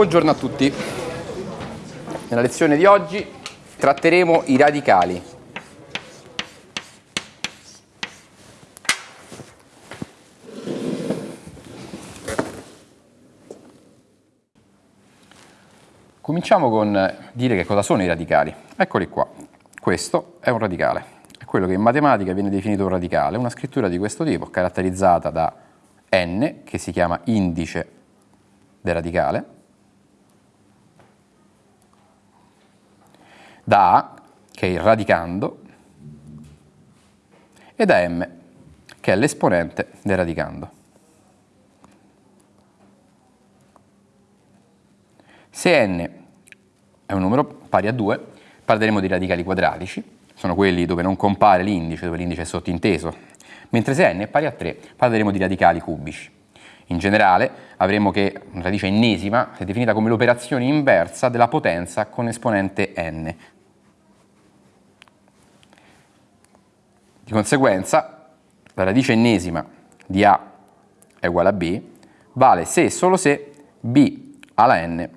Buongiorno a tutti. Nella lezione di oggi tratteremo i radicali. Cominciamo con dire che cosa sono i radicali. Eccoli qua. Questo è un radicale. È quello che in matematica viene definito un radicale, una scrittura di questo tipo, caratterizzata da n, che si chiama indice del radicale, da A, che è il radicando, e da M, che è l'esponente del radicando. Se n è un numero pari a 2, parleremo di radicali quadratici, sono quelli dove non compare l'indice, dove l'indice è sottinteso, mentre se n è pari a 3, parleremo di radicali cubici. In generale avremo che una radice ennesima è definita come l'operazione inversa della potenza con esponente n, Di conseguenza la radice ennesima di A è uguale a B vale se e solo se B alla n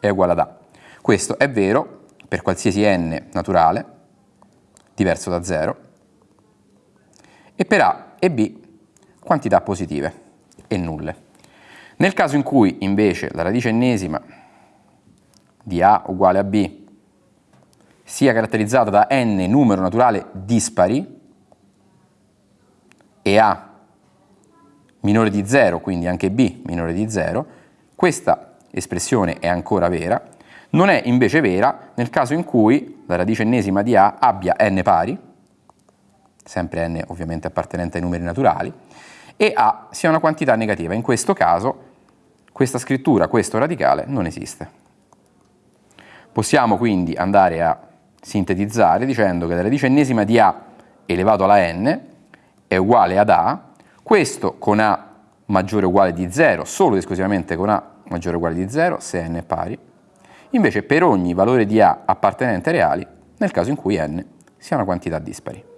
è uguale ad A. Questo è vero per qualsiasi n naturale diverso da 0 e per A e B quantità positive e nulle. Nel caso in cui invece la radice ennesima di A uguale a B sia caratterizzata da n numero naturale dispari, e A minore di 0, quindi anche B minore di 0, questa espressione è ancora vera, non è invece vera nel caso in cui la radice ennesima di A abbia n pari, sempre n ovviamente appartenente ai numeri naturali, e A sia una quantità negativa. In questo caso questa scrittura, questo radicale, non esiste. Possiamo quindi andare a sintetizzare dicendo che la radice ennesima di A elevato alla n è uguale ad A, questo con A maggiore o uguale di 0, solo ed esclusivamente con A maggiore o uguale di 0, se n è pari, invece per ogni valore di A appartenente ai reali, nel caso in cui n sia una quantità dispari.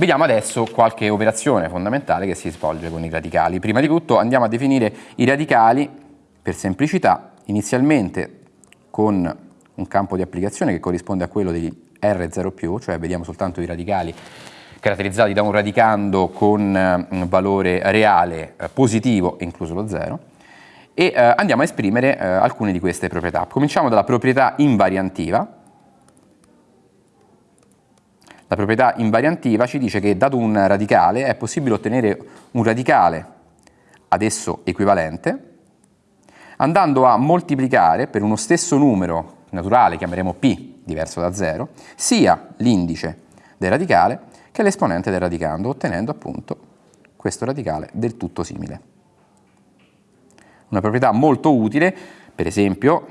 Vediamo adesso qualche operazione fondamentale che si svolge con i radicali. Prima di tutto andiamo a definire i radicali per semplicità, inizialmente con un campo di applicazione che corrisponde a quello di R0+, cioè vediamo soltanto i radicali caratterizzati da un radicando con eh, un valore reale eh, positivo, incluso lo 0, e eh, andiamo a esprimere eh, alcune di queste proprietà. Cominciamo dalla proprietà invariantiva. La proprietà invariantiva ci dice che dato un radicale è possibile ottenere un radicale ad esso equivalente andando a moltiplicare per uno stesso numero naturale, chiameremo p, diverso da 0, sia l'indice del radicale che l'esponente del radicando, ottenendo appunto questo radicale del tutto simile. Una proprietà molto utile, per esempio,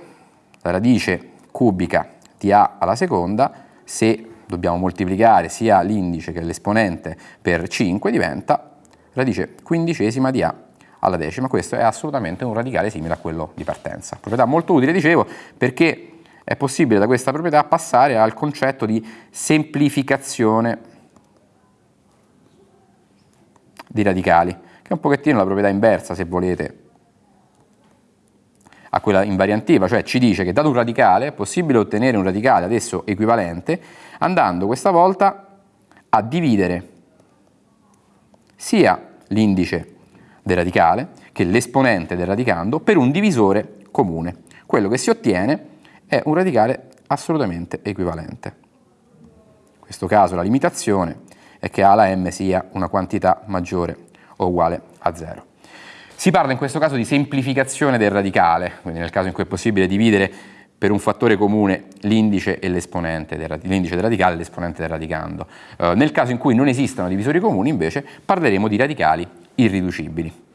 la radice cubica di a alla seconda, se dobbiamo moltiplicare sia l'indice che l'esponente per 5, diventa radice quindicesima di a alla decima, questo è assolutamente un radicale simile a quello di partenza. Proprietà molto utile, dicevo, perché è possibile da questa proprietà passare al concetto di semplificazione di radicali, che è un pochettino la proprietà inversa, se volete, a quella invariantiva, cioè ci dice che dato un radicale è possibile ottenere un radicale adesso equivalente andando questa volta a dividere sia l'indice del radicale, che l'esponente del radicando, per un divisore comune. Quello che si ottiene è un radicale assolutamente equivalente. In questo caso la limitazione è che A alla m sia una quantità maggiore o uguale a 0. Si parla in questo caso di semplificazione del radicale, quindi nel caso in cui è possibile dividere per un fattore comune l'indice e l'esponente del, del, radicale e l'esponente del radicando. Uh, nel caso in cui non esistano divisori comuni invece parleremo di radicali irriducibili.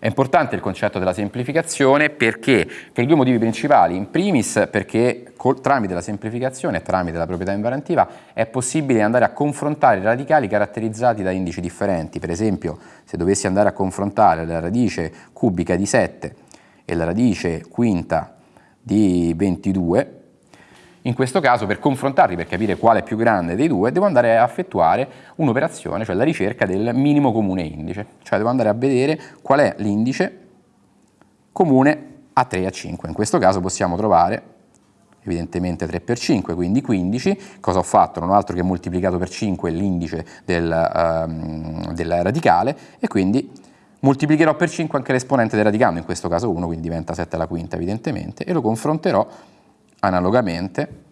È importante il concetto della semplificazione perché? Per due motivi principali. In primis perché col, tramite la semplificazione tramite la proprietà invariantiva è possibile andare a confrontare radicali caratterizzati da indici differenti. Per esempio se dovessi andare a confrontare la radice cubica di 7 e la radice quinta di 22, in questo caso per confrontarli, per capire quale è più grande dei due, devo andare a effettuare un'operazione, cioè la ricerca del minimo comune indice, cioè devo andare a vedere qual è l'indice comune a 3 e a 5. In questo caso possiamo trovare evidentemente 3 per 5, quindi 15. Cosa ho fatto? Non ho altro che moltiplicato per 5 l'indice del, um, del radicale e quindi moltiplicherò per 5 anche l'esponente del radicando, in questo caso 1, quindi diventa 7 alla quinta evidentemente, e lo confronterò analogamente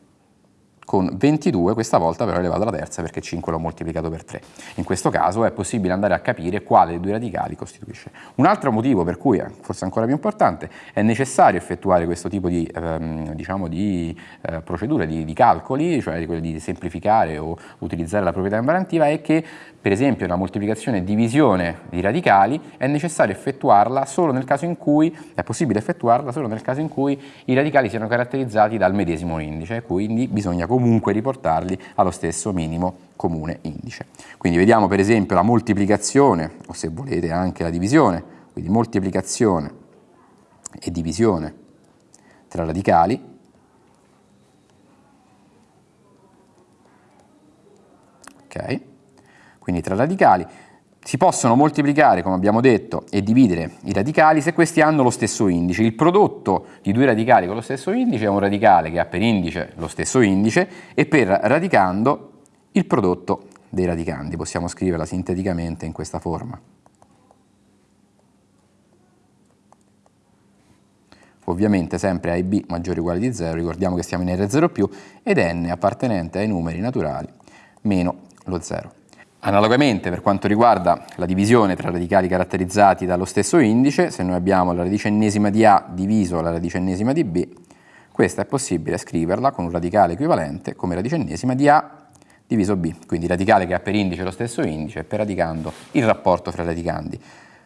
con 22, questa volta però elevato alla terza perché 5 l'ho moltiplicato per 3. In questo caso è possibile andare a capire quale dei due radicali costituisce. Un altro motivo per cui, forse ancora più importante, è necessario effettuare questo tipo di, ehm, diciamo di eh, procedure, di, di, calcoli, cioè di, di semplificare o utilizzare la proprietà invariantiva, è che per esempio la moltiplicazione e divisione di radicali è necessario effettuarla solo nel caso in cui, è possibile effettuarla solo nel caso in cui i radicali siano caratterizzati dal medesimo indice, quindi bisogna comunque riportarli allo stesso minimo comune indice. Quindi vediamo per esempio la moltiplicazione, o se volete anche la divisione, quindi moltiplicazione e divisione tra radicali, ok? Quindi tra radicali, si possono moltiplicare, come abbiamo detto, e dividere i radicali se questi hanno lo stesso indice. Il prodotto di due radicali con lo stesso indice è un radicale che ha per indice lo stesso indice e per radicando il prodotto dei radicandi. Possiamo scriverla sinteticamente in questa forma. Ovviamente sempre A e B maggiore o uguale di 0, ricordiamo che stiamo in R0+, più, ed n appartenente ai numeri naturali meno lo 0. Analogamente per quanto riguarda la divisione tra radicali caratterizzati dallo stesso indice, se noi abbiamo la radice ennesima di A diviso la radice ennesima di B, questa è possibile scriverla con un radicale equivalente come radice ennesima di A diviso B, quindi radicale che ha per indice lo stesso indice per radicando il rapporto fra radicandi.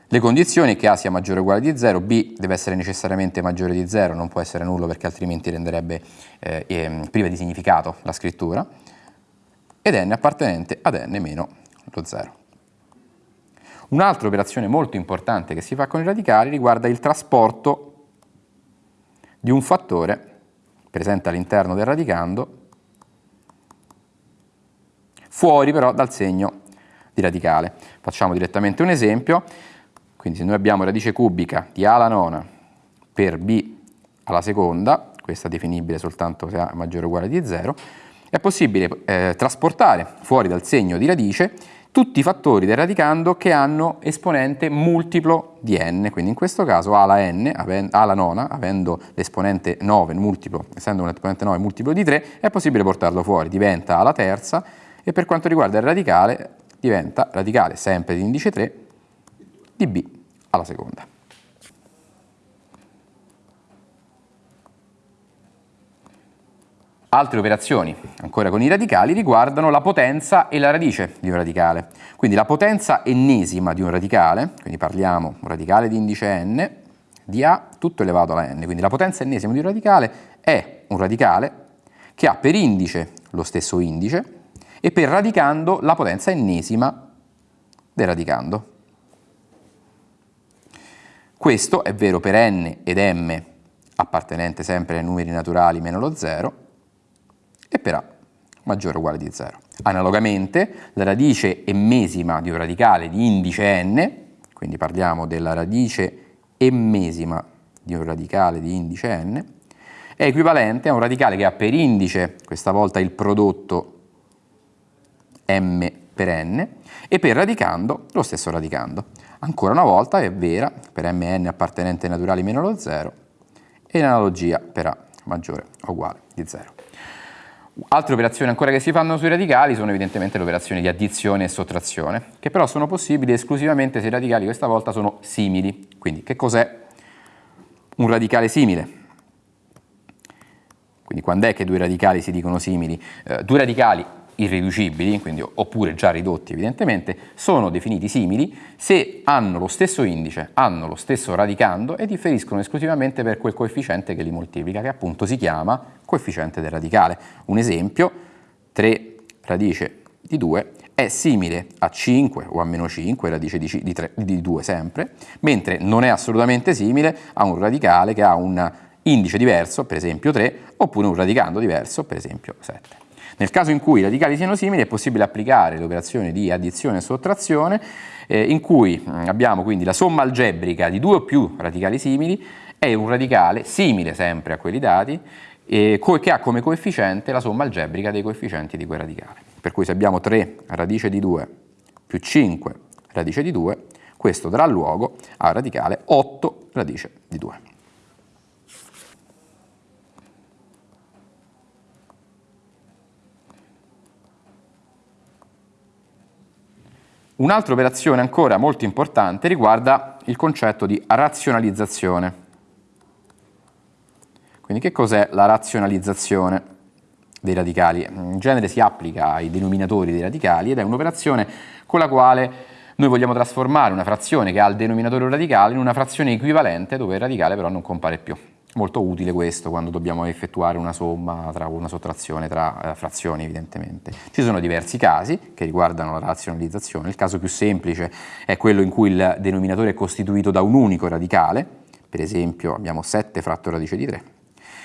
Le condizioni che A sia maggiore o uguale di 0, B deve essere necessariamente maggiore di 0, non può essere nullo perché altrimenti renderebbe eh, eh, priva di significato la scrittura, ed n appartenente ad n meno lo 0. Un'altra operazione molto importante che si fa con i radicali riguarda il trasporto di un fattore presente all'interno del radicando fuori però dal segno di radicale. Facciamo direttamente un esempio, quindi se noi abbiamo radice cubica di a alla nona per b alla seconda, questa è definibile soltanto se a maggiore o uguale di 0, è possibile eh, trasportare fuori dal segno di radice tutti i fattori del radicando che hanno esponente multiplo di n, quindi in questo caso a alla n, a nona, avendo l'esponente 9 multiplo, essendo un esponente 9 multiplo di 3, è possibile portarlo fuori, diventa alla terza e per quanto riguarda il radicale diventa radicale sempre di indice 3 di b alla seconda. Altre operazioni, ancora con i radicali, riguardano la potenza e la radice di un radicale. Quindi la potenza ennesima di un radicale, quindi parliamo un radicale di indice n, di A tutto elevato alla n, quindi la potenza ennesima di un radicale è un radicale che ha per indice lo stesso indice e per radicando la potenza ennesima del radicando. Questo è vero per n ed m appartenente sempre ai numeri naturali meno lo 0 e per A maggiore o uguale di 0. Analogamente la radice emmesima di un radicale di indice n, quindi parliamo della radice emmesima di un radicale di indice n, è equivalente a un radicale che ha per indice, questa volta il prodotto m per n, e per radicando lo stesso radicando. Ancora una volta è vera per mn appartenente ai naturali meno lo 0 e in analogia per a maggiore o uguale di 0. Altre operazioni ancora che si fanno sui radicali sono evidentemente le operazioni di addizione e sottrazione, che però sono possibili esclusivamente se i radicali questa volta sono simili. Quindi che cos'è un radicale simile? Quindi quando è che due radicali si dicono simili? Eh, due radicali irriducibili, quindi, oppure già ridotti evidentemente, sono definiti simili se hanno lo stesso indice, hanno lo stesso radicando e differiscono esclusivamente per quel coefficiente che li moltiplica, che appunto si chiama coefficiente del radicale. Un esempio, 3 radice di 2 è simile a 5 o a meno 5, radice di, di, 3, di 2 sempre, mentre non è assolutamente simile a un radicale che ha un indice diverso, per esempio 3, oppure un radicando diverso, per esempio 7. Nel caso in cui i radicali siano simili è possibile applicare l'operazione di addizione e sottrazione eh, in cui mm, abbiamo quindi la somma algebrica di due o più radicali simili e un radicale simile sempre a quelli dati eh, che ha come coefficiente la somma algebrica dei coefficienti di quel radicale. Per cui se abbiamo 3 radice di 2 più 5 radice di 2, questo darà luogo al radicale 8 radice di 2. Un'altra operazione ancora molto importante riguarda il concetto di razionalizzazione. Quindi che cos'è la razionalizzazione dei radicali? In genere si applica ai denominatori dei radicali ed è un'operazione con la quale noi vogliamo trasformare una frazione che ha il denominatore radicale in una frazione equivalente dove il radicale però non compare più. Molto utile questo quando dobbiamo effettuare una somma, tra una sottrazione tra eh, frazioni evidentemente. Ci sono diversi casi che riguardano la razionalizzazione, il caso più semplice è quello in cui il denominatore è costituito da un unico radicale, per esempio abbiamo 7 fratto radice di 3.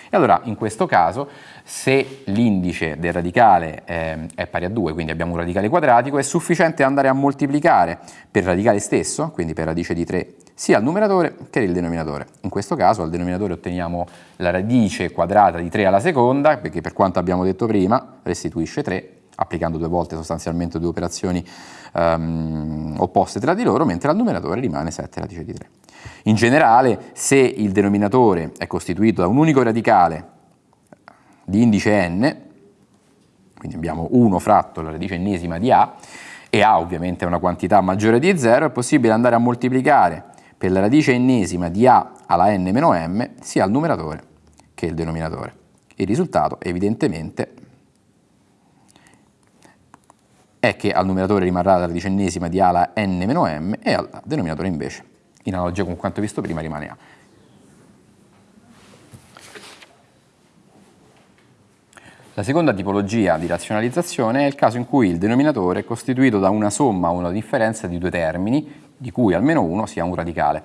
E allora in questo caso se l'indice del radicale eh, è pari a 2, quindi abbiamo un radicale quadratico, è sufficiente andare a moltiplicare per radicale stesso, quindi per radice di 3 sia il numeratore che il denominatore. In questo caso al denominatore otteniamo la radice quadrata di 3 alla seconda, perché per quanto abbiamo detto prima restituisce 3, applicando due volte sostanzialmente due operazioni um, opposte tra di loro, mentre al numeratore rimane 7 radice di 3. In generale, se il denominatore è costituito da un unico radicale di indice n, quindi abbiamo 1 fratto la radice ennesima di a, e a ovviamente è una quantità maggiore di 0, è possibile andare a moltiplicare per la radice ennesima di a alla n-m sia il numeratore che il denominatore. Il risultato evidentemente è che al numeratore rimarrà la radice ennesima di a alla n-m e al denominatore invece, in analogia con quanto visto prima, rimane a. La seconda tipologia di razionalizzazione è il caso in cui il denominatore è costituito da una somma o una differenza di due termini di cui almeno uno sia un radicale,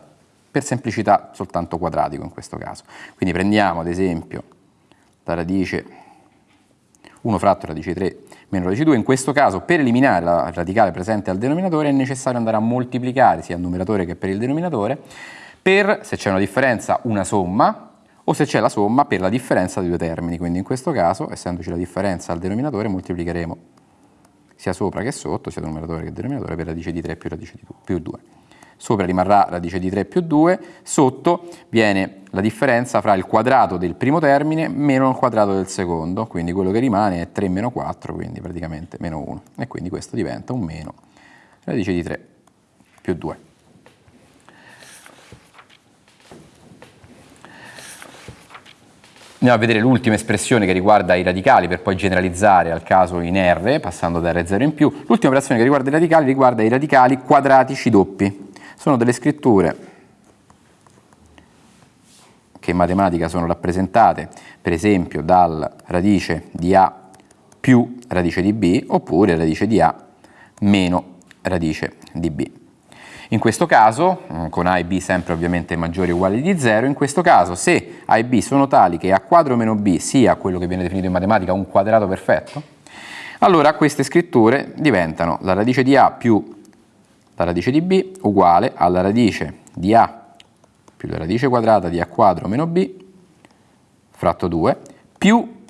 per semplicità soltanto quadratico in questo caso. Quindi prendiamo ad esempio la radice 1 fratto radice 3 meno radice 2, in questo caso per eliminare la radicale presente al denominatore è necessario andare a moltiplicare sia il numeratore che per il denominatore per, se c'è una differenza, una somma o se c'è la somma per la differenza di due termini, quindi in questo caso, essendoci la differenza al denominatore, moltiplicheremo sia sopra che sotto, sia numeratore che denominatore, per radice di 3 più radice di 2, più 2. Sopra rimarrà radice di 3 più 2, sotto viene la differenza fra il quadrato del primo termine meno il quadrato del secondo, quindi quello che rimane è 3 meno 4, quindi praticamente meno 1, e quindi questo diventa un meno radice di 3 più 2. Andiamo a vedere l'ultima espressione che riguarda i radicali per poi generalizzare al caso in R, passando da R0 in più. L'ultima operazione che riguarda i radicali riguarda i radicali quadratici doppi. Sono delle scritture che in matematica sono rappresentate per esempio dal radice di A più radice di B oppure radice di A meno radice di B. In questo caso, con A e B sempre ovviamente maggiori o uguali di 0, in questo caso se A e B sono tali che A quadro meno B sia quello che viene definito in matematica un quadrato perfetto, allora queste scritture diventano la radice di A più la radice di B uguale alla radice di A più la radice quadrata di A quadro meno B fratto 2 più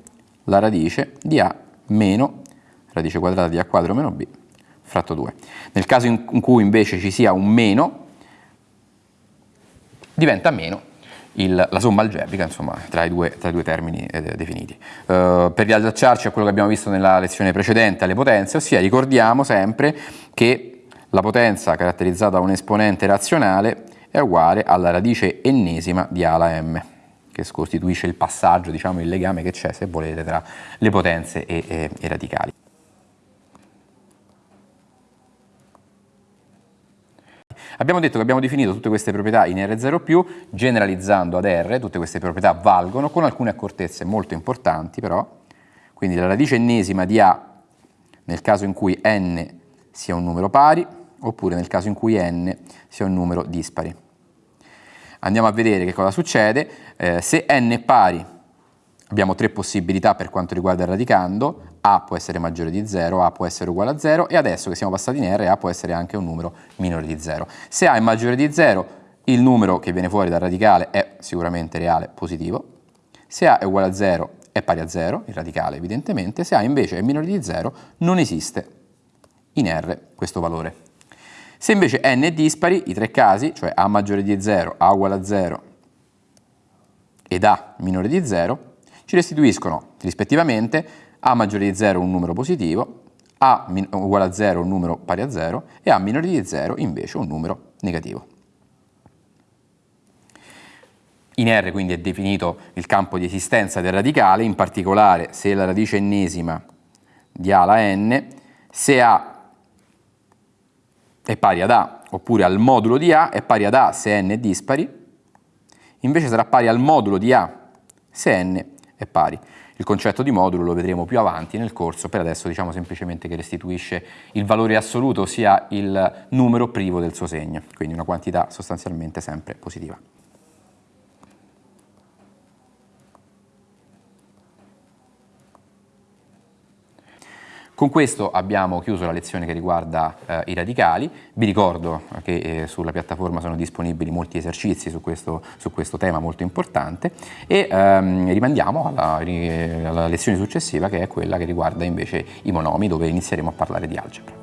la radice di A meno radice quadrata di A quadro meno B fratto 2. Nel caso in cui invece ci sia un meno, diventa meno il, la somma algebrica insomma, tra, i due, tra i due termini eh, definiti. Uh, per riallacciarci a quello che abbiamo visto nella lezione precedente alle potenze, ossia ricordiamo sempre che la potenza caratterizzata da un esponente razionale è uguale alla radice ennesima di A alla m che costituisce il passaggio, diciamo il legame che c'è se volete tra le potenze e, e, e radicali. Abbiamo detto che abbiamo definito tutte queste proprietà in R0+, generalizzando ad R, tutte queste proprietà valgono, con alcune accortezze molto importanti però, quindi la radice ennesima di A nel caso in cui n sia un numero pari, oppure nel caso in cui n sia un numero dispari. andiamo a vedere che cosa succede. Eh, se n è pari, abbiamo tre possibilità per quanto riguarda il radicando, a può essere maggiore di 0, a può essere uguale a 0 e adesso che siamo passati in R, a può essere anche un numero minore di 0. Se a è maggiore di 0, il numero che viene fuori dal radicale è sicuramente reale positivo, se a è uguale a 0 è pari a 0, il radicale evidentemente, se a invece è minore di 0 non esiste in R questo valore. Se invece n è dispari, i tre casi, cioè a maggiore di 0, a uguale a 0 ed a minore di 0, ci restituiscono rispettivamente a maggiore di 0 un numero positivo, a uguale a 0 un numero pari a 0 e a minore di 0 invece un numero negativo. In R quindi è definito il campo di esistenza del radicale, in particolare se la radice ennesima di A alla n, se A è pari ad A oppure al modulo di A è pari ad A se n è dispari, invece sarà pari al modulo di A se n è pari. Il concetto di modulo lo vedremo più avanti nel corso, per adesso diciamo semplicemente che restituisce il valore assoluto, ossia il numero privo del suo segno, quindi una quantità sostanzialmente sempre positiva. Con questo abbiamo chiuso la lezione che riguarda eh, i radicali, vi ricordo che eh, sulla piattaforma sono disponibili molti esercizi su questo, su questo tema molto importante e ehm, rimandiamo alla, alla lezione successiva che è quella che riguarda invece i monomi dove inizieremo a parlare di algebra.